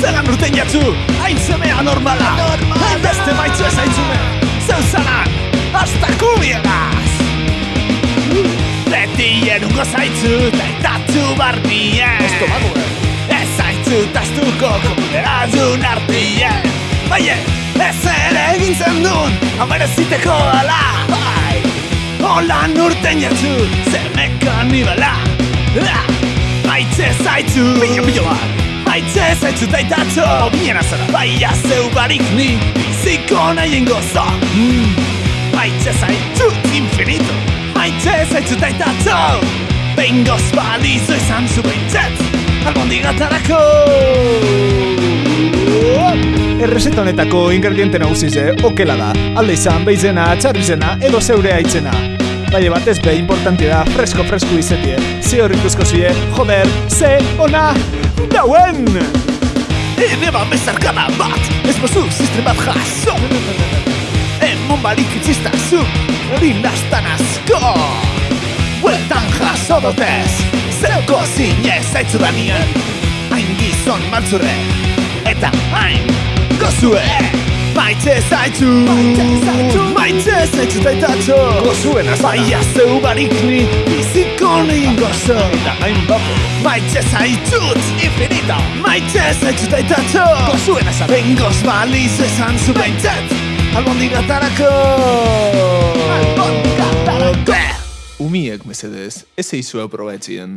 Zeran urten jatzu, hain zemea normala. Hain beste maitzu ez aitzume Zeu zanan, hasta kubiegaz Beti erungo zaitzu, eta itatu barbien Estomago, Ez zaitzu tastuko komunerazun artien. Baie, ez ere egin zen duen, amereziteko ala. Bai, holan urten jatzu, zer mekanibala Maitze zaitzu. Pilo, pilo bat. Maitze zaitzu taitatxo Bien azara. Baia zeu barik ni. Biziko nahi gozo mm. Maitze zaitzu infinito. Maitze zaitzu taitatxo Behingoz balizo izan zu behintzet Albondigatarako Errezeta honetako ingrediente nagusize, okela da. Alde izan, beizena, txarrizena, edo zeure aitzena. Baina batez be, importante da, fresko-fresko izetie. Ze horrituzko zue, joder, ze, ona, dauen! Ene ba bezarkada bat. Ez bozu zistre bat jaso. Emon barik itzistazu Hori lastan asko Bueltan jaso dotez Zeuko zinez zaitzu danien Hain gizon maltzurre Eta hain gozue. Maitze zaitzu Maitze zaitzu taitatxo Gozuen azara. Baia zeu barik ni Biziko nien gozo Eta hain bapo. Maitze zaitzut infinito Maitze zaitzut aitatxo Gozuen azara. Bengoz baliz esan zu behintzat Albondigatarako Albondigatarako Umiek, mesedez, ez eizue probaetzien.